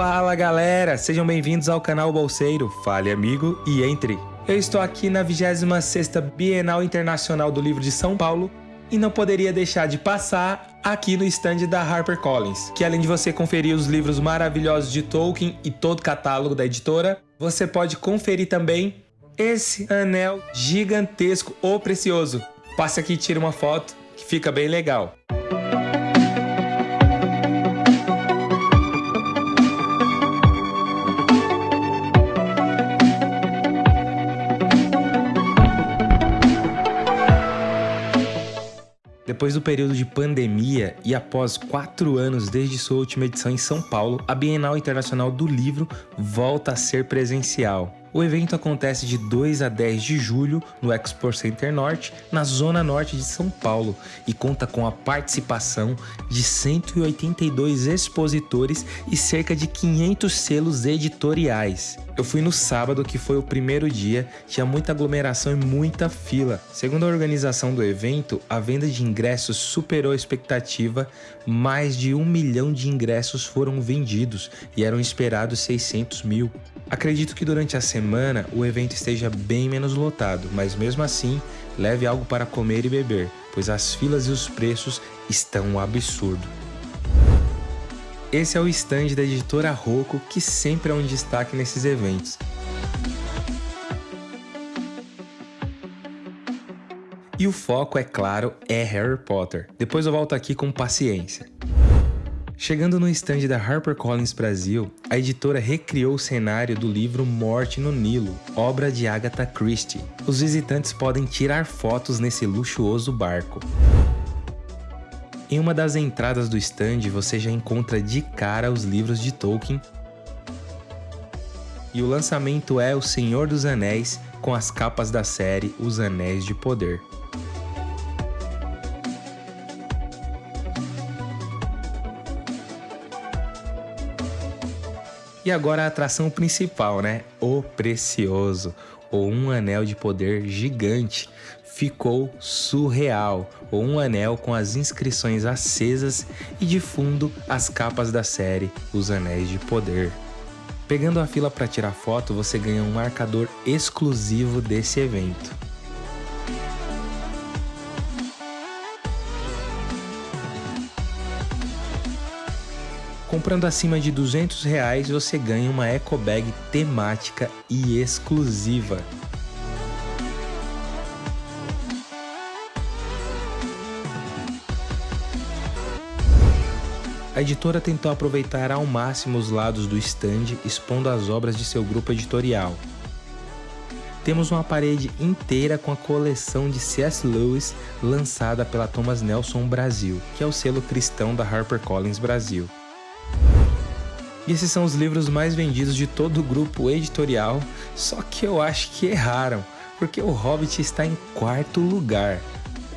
Fala galera, sejam bem-vindos ao canal Bolseiro, fale amigo e entre. Eu estou aqui na 26ª Bienal Internacional do Livro de São Paulo e não poderia deixar de passar aqui no stand da HarperCollins, que além de você conferir os livros maravilhosos de Tolkien e todo o catálogo da editora, você pode conferir também esse anel gigantesco ou precioso. Passe aqui e tire uma foto que fica bem legal. Depois do período de pandemia e após quatro anos desde sua última edição em São Paulo, a Bienal Internacional do Livro volta a ser presencial. O evento acontece de 2 a 10 de julho no Expo Center Norte, na zona norte de São Paulo, e conta com a participação de 182 expositores e cerca de 500 selos editoriais. Eu fui no sábado, que foi o primeiro dia, tinha muita aglomeração e muita fila. Segundo a organização do evento, a venda de ingressos superou a expectativa, mais de um milhão de ingressos foram vendidos e eram esperados 600 mil. Acredito que durante a semana o evento esteja bem menos lotado, mas mesmo assim, leve algo para comer e beber, pois as filas e os preços estão um absurdo. Esse é o stand da editora Rocco, que sempre é um destaque nesses eventos. E o foco, é claro, é Harry Potter. Depois eu volto aqui com paciência. Chegando no stand da HarperCollins Brasil, a editora recriou o cenário do livro Morte no Nilo, obra de Agatha Christie. Os visitantes podem tirar fotos nesse luxuoso barco. Em uma das entradas do stand você já encontra de cara os livros de Tolkien e o lançamento é O Senhor dos Anéis com as capas da série Os Anéis de Poder. E agora a atração principal, né? O Precioso, ou um anel de poder gigante. Ficou surreal, ou um anel com as inscrições acesas e de fundo as capas da série Os Anéis de Poder. Pegando a fila para tirar foto, você ganha um marcador exclusivo desse evento. Comprando acima de 200 reais, você ganha uma eco bag temática e exclusiva. A editora tentou aproveitar ao máximo os lados do stand, expondo as obras de seu grupo editorial. Temos uma parede inteira com a coleção de C.S. Lewis lançada pela Thomas Nelson Brasil, que é o selo cristão da HarperCollins Brasil. E esses são os livros mais vendidos de todo o grupo editorial, só que eu acho que erraram, porque o Hobbit está em quarto lugar.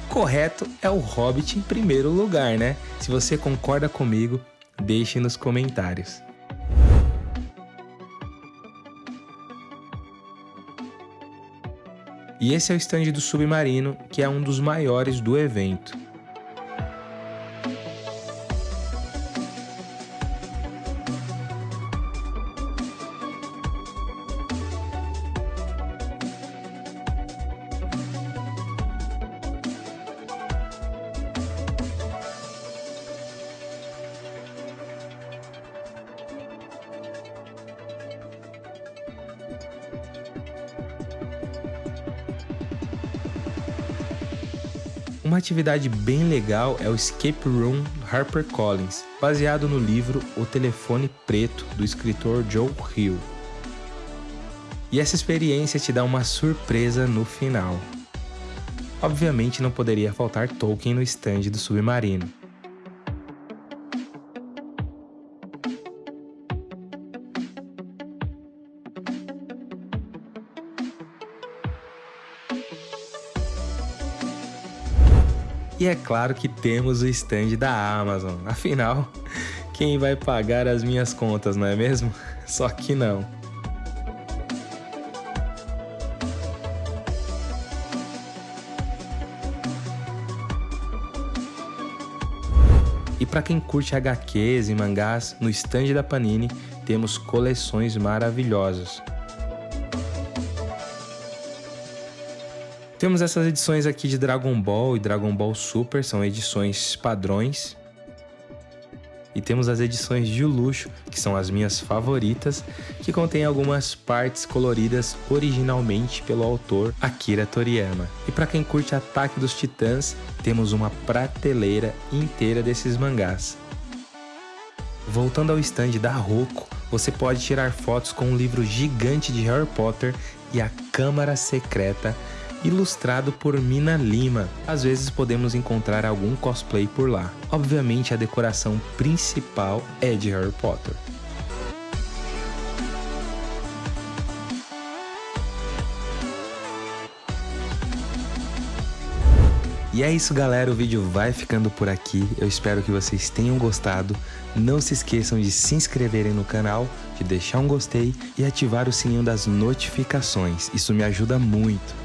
O correto é o Hobbit em primeiro lugar, né? Se você concorda comigo, deixe nos comentários. E esse é o stand do Submarino, que é um dos maiores do evento. Uma atividade bem legal é o Escape Room HarperCollins, baseado no livro O Telefone Preto, do escritor Joe Hill. E essa experiência te dá uma surpresa no final. Obviamente não poderia faltar Tolkien no stand do Submarino. E é claro que temos o stand da Amazon, afinal, quem vai pagar as minhas contas, não é mesmo? Só que não. E para quem curte HQs e mangás, no stand da Panini temos coleções maravilhosas. Temos essas edições aqui de Dragon Ball e Dragon Ball Super, são edições padrões. E temos as edições de luxo, que são as minhas favoritas, que contêm algumas partes coloridas originalmente pelo autor Akira Toriyama. E para quem curte Ataque dos Titãs, temos uma prateleira inteira desses mangás. Voltando ao stand da Roku, você pode tirar fotos com um livro gigante de Harry Potter e a Câmara Secreta, ilustrado por Mina Lima. Às vezes podemos encontrar algum cosplay por lá. Obviamente a decoração principal é de Harry Potter. E é isso galera, o vídeo vai ficando por aqui, eu espero que vocês tenham gostado, não se esqueçam de se inscreverem no canal, de deixar um gostei e ativar o sininho das notificações, isso me ajuda muito.